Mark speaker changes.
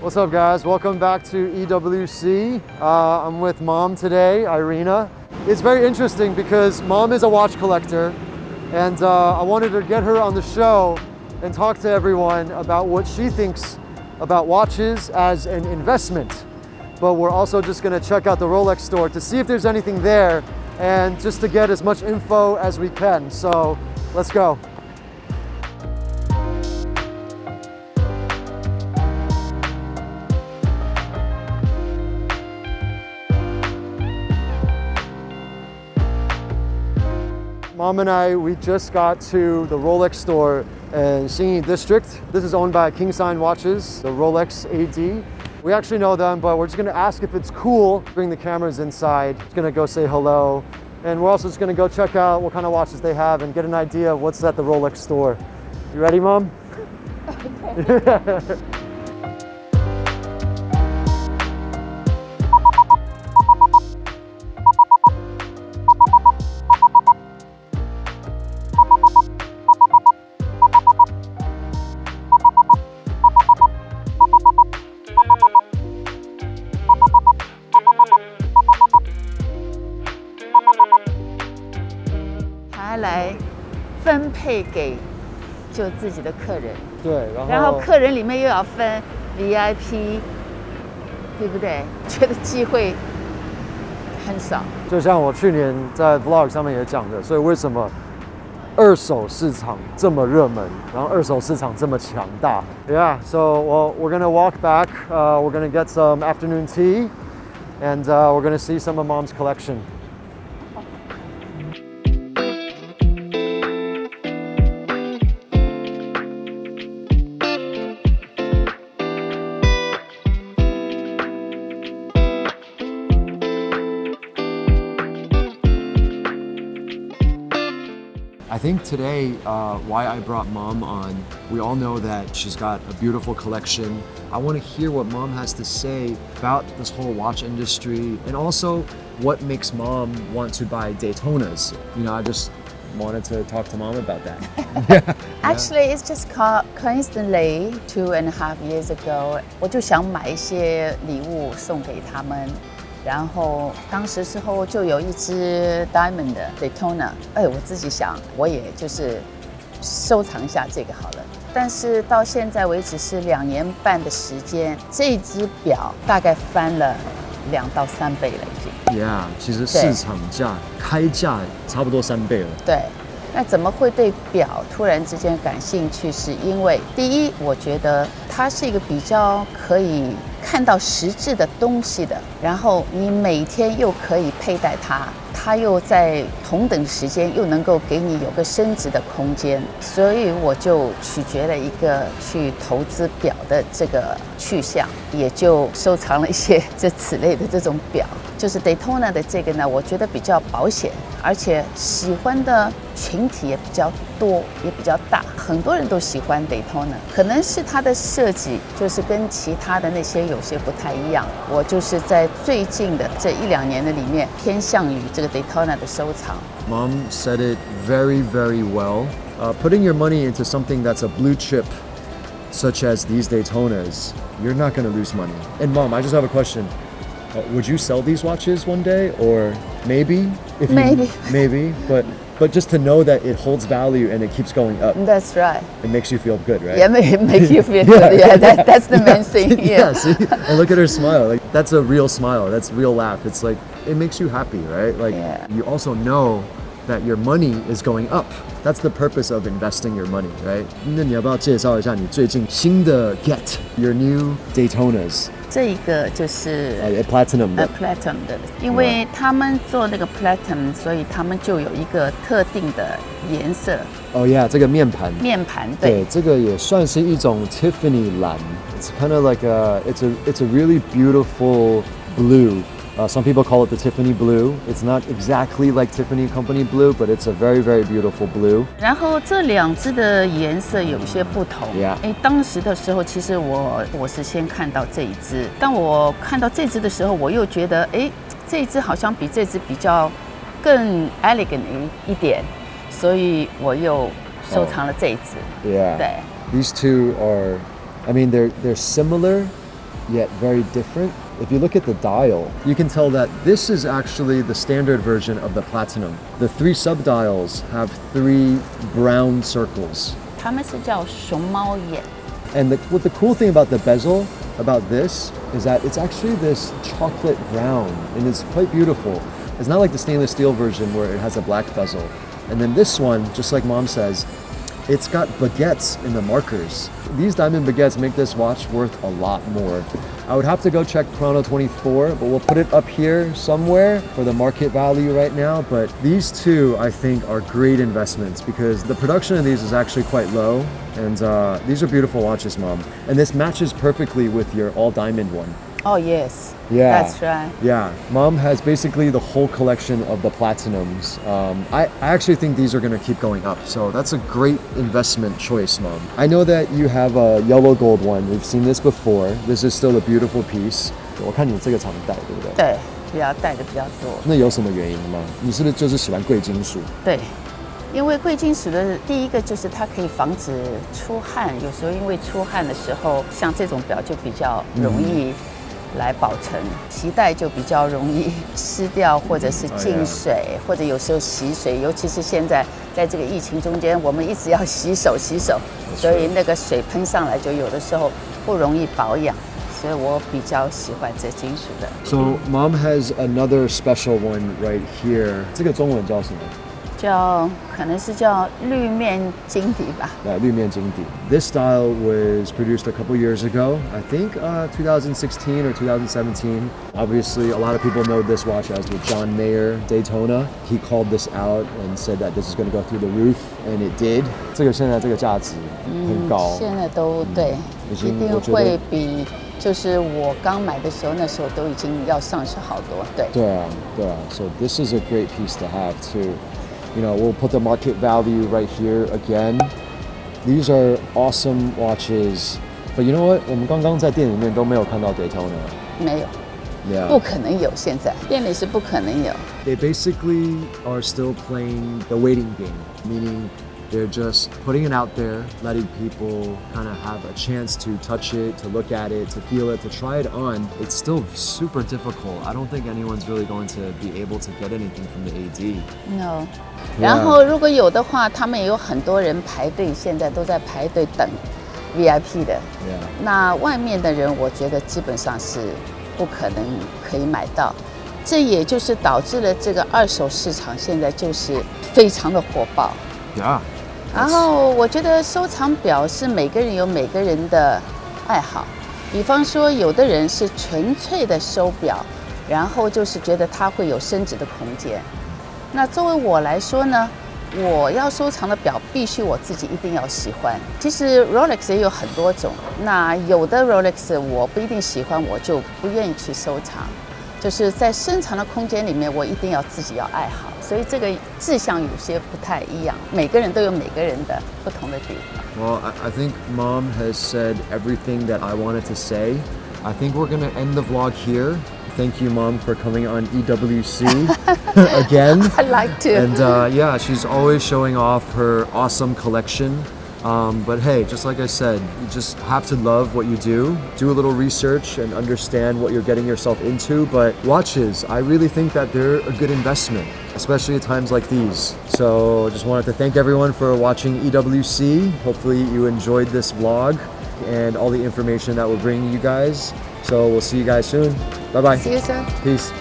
Speaker 1: What's up guys? Welcome back to EWC. Uh, I'm with mom today, Irina. It's very interesting because mom is a watch collector and uh, I wanted to get her on the show and talk to everyone about what she thinks about watches as an investment. But we're also just gonna check out the Rolex store to see if there's anything there and just to get as much info as we can. So let's go. Mom and I, we just got to the Rolex store in Xinyi District. This is owned by King Sign Watches, the Rolex AD. We actually know them, but we're just gonna ask if it's cool. Bring the cameras inside. Just gonna go say hello. And we're also just gonna go check out what kind of watches they have and get an idea of what's at the Rolex store. You ready, Mom? Okay.
Speaker 2: 给就自己的客人，
Speaker 1: 对，然后
Speaker 2: 然后客人里面又要分 VIP，对不对？觉得机会很少。
Speaker 1: 就像我去年在 Vlog 上面也讲的，所以为什么二手市场这么热门，然后二手市场这么强大？Yeah, so well, we're gonna walk back. Uh, we're gonna get some afternoon tea, and uh, we're gonna see some of Mom's collection. I think today, uh, why I brought mom on, we all know that she's got a beautiful collection. I want to hear what mom has to say about this whole watch industry and also what makes mom want to buy Daytonas. You know, I just wanted to talk to mom about that.
Speaker 2: yeah. Actually, it's just co coincidentally two and a half years ago，我就想买一些礼物送给他们。 然后当时时候就有一只 diamond 的 Daytona，哎，我自己想我也就是收藏一下这个好了。但是到现在为止是两年半的时间，这只表大概翻了两到三倍了已
Speaker 1: 经。Yeah，其实市场价开价差不多三倍了。
Speaker 2: 对。那怎么会对表突然之间感兴趣？是因为第一，我觉得它是一个比较可以看到实质的东西的，然后你每天又可以佩戴它。它又在同等时间又能够给你有个升值的空间，所以我就取决了一个去投资表的这个去向，也就收藏了一些这此类的这种表。就是 Daytona 的这个呢，我觉得比较保险，而且喜欢的群体也比较多，也比较大，很多人都喜欢 Daytona。可能是它的设计就是跟其他的那些有些不太一样。我就是在最近的这一两年的里面偏向于这个。Daytona 的收藏。
Speaker 1: Mom said it very, very well. Uh, putting your money into something that's a blue chip, such as these Daytonas, you're not going to lose money. And mom, I just have a question. Uh, would you sell these watches one day, or maybe?
Speaker 2: If maybe.
Speaker 1: You, maybe, but but just to know that it holds value and it keeps going up.
Speaker 2: That's right.
Speaker 1: It makes you feel good, right?
Speaker 2: Yeah, it makes you feel good. Yeah, that, that's the main thing.
Speaker 1: Yeah. yeah see, and look at her smile. Like that's a real smile. That's real laugh. It's like it makes you happy, right? Like yeah. you also know that your money is going up. That's the purpose of investing your money, right? 那你要不要介绍一下你最近新的 get your new Daytonas？
Speaker 2: 这一个就是
Speaker 1: 呃 platinum 的
Speaker 2: ，platinum 的，因为他们做那个 platinum，所以他们就有一个特定的颜色。
Speaker 1: 哦，Yeah，这个面盘。
Speaker 2: 面盘对，
Speaker 1: 这个也算是一种 Tiffany 蓝。It's kind of like a, it's a, it's a really beautiful blue. Uh, some people call it the Tiffany blue. It's not exactly like Tiffany Company blue, but it's a very, very beautiful blue.
Speaker 2: 然后这两只的颜色有些不同。
Speaker 1: Yeah.
Speaker 2: 哎，当时的时候，其实我我是先看到这一只，当我看到这只的时候，我又觉得，哎，这一只好像比这只比较更 elegant 一一点，所以我又收藏了这一只。
Speaker 1: Yeah. 对。These two are, I mean, they're they're similar. yet very different. If you look at the dial, you can tell that this is actually the standard version of the Platinum. The three sub-dials have three brown circles.
Speaker 2: 他们是叫熊猫眼，
Speaker 1: And the, what the cool thing about the bezel, about this, is that it's actually this chocolate brown and it's quite beautiful. It's not like the stainless steel version where it has a black bezel. And then this one, just like mom says, it's got baguettes in the markers. These diamond baguettes make this watch worth a lot more. I would have to go check Chrono 24, but we'll put it up here somewhere for the market value right now. But these two, I think, are great investments because the production of these is actually quite low. And uh, these are beautiful watches, Mom. And this matches perfectly with your all diamond one.
Speaker 2: Oh yes,
Speaker 1: Yeah.
Speaker 2: that's right.
Speaker 1: Yeah, mom has basically the whole collection of the platinums. Um, I, I actually think these are going to keep going up. So that's a great investment choice, mom. I know that you have a yellow gold one. We've seen this before. This is still a beautiful piece. 我看你这个常戴，对不对？
Speaker 2: 对，比较戴的比较多。
Speaker 1: 那有什么原因吗？你是不是就是喜欢贵金属？
Speaker 2: 对，因为贵金属的第一个就是它可以防止出汗，有时候因为出汗的时候，像这种表就比较容易 来保存，脐带就比较容易 湿掉，或者是进水，或者有时候洗水，尤其是现在在这个疫情中间，我们一直要洗手洗手，所以那个水喷上来就有的时候不容易保养，所以我比较喜欢这金属的。
Speaker 1: So mom has another special one right here. 这个中文叫什么？
Speaker 2: 叫可能是叫绿面金底吧。
Speaker 1: uh, 绿面金底. This style was produced a couple years ago, I think uh, 2016 or 2017. Obviously, a lot of people know this watch as the John Mayer Daytona. He called this out and said that this is going to go through the roof, and it did. 这个现在这个价值很高。
Speaker 2: 现在都对，
Speaker 1: 已
Speaker 2: 一
Speaker 1: 经我觉得
Speaker 2: 定会比就是我刚买的时候，那时候都已经要上去好多。对，
Speaker 1: 对啊，对啊. So this is a great piece to have too. You know, we'll put the market value right here again. These are awesome watches. But you know what? 我们刚刚在店里面都没有看到 Daytona.
Speaker 2: 没有，
Speaker 1: Yeah.
Speaker 2: 不可能有，现在店里是不可能有。
Speaker 1: They basically are still playing the waiting game, meaning they're just putting it out there, letting people kind of have a chance to touch it, to look at it, to feel it, to try it on. It's still super difficult. I don't think anyone's really going to be able to get anything from the AD.
Speaker 2: No。然后如果有的话，他们也有很多人排队，现在都在排队等 VIP 的。
Speaker 1: Yeah.
Speaker 2: 那外面的人，我觉得基本上是不可能可以买到，这也就是导致了这个二手市场现在就是非常的火爆。
Speaker 1: Yeah.
Speaker 2: 然后我觉得收藏表是每个人有每个人的爱好，比方说有的人是纯粹的收表，然后就是觉得它会有升值的空间。那作为我来说呢，我要收藏的表必须我自己一定要喜欢。其实 Rolex 也有很多种，那有的 Rolex 我不一定喜欢，我就不愿意去收藏。就是在深藏的空间里面，我一定要自己要爱好，所以这个志向有些不太一样，每个人都有每个人的不同的地方。
Speaker 1: Well, I, I think mom has said everything that I wanted to say. I think we're going to end the vlog here. Thank you, mom, for coming on EWC again.
Speaker 2: I like to.
Speaker 1: And uh, yeah, she's always showing off her awesome collection. Um, but hey, just like I said, you just have to love what you do. Do a little research and understand what you're getting yourself into. But watches, I really think that they're a good investment, especially at times like these. So I just wanted to thank everyone for watching EWC. Hopefully you enjoyed this vlog and all the information that we're bringing you guys. So we'll see you guys soon. Bye bye.
Speaker 2: See you soon.
Speaker 1: Peace.